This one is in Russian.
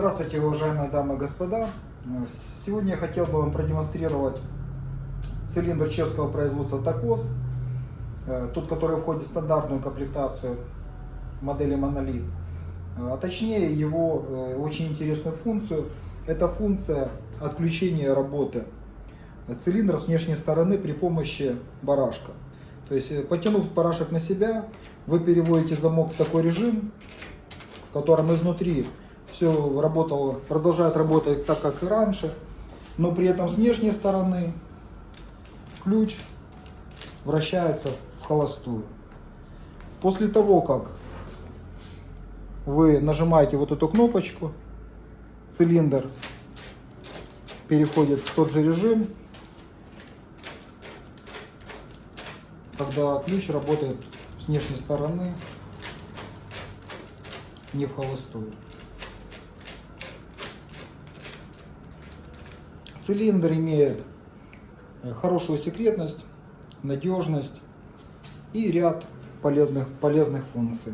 Здравствуйте, уважаемые дамы и господа. Сегодня я хотел бы вам продемонстрировать цилиндр чешского производства ТАКОС, э, тот, который входит в стандартную комплектацию модели Монолит, а точнее его э, очень интересную функцию. Это функция отключения работы цилиндра с внешней стороны при помощи барашка. То есть, э, потянув барашек на себя, вы переводите замок в такой режим, в котором изнутри все работало, продолжает работать так, как и раньше, но при этом с внешней стороны ключ вращается в холостую. После того, как вы нажимаете вот эту кнопочку, цилиндр переходит в тот же режим, когда ключ работает с внешней стороны, не в холостую. Цилиндр имеет э, хорошую секретность, надежность и ряд полезных, полезных функций.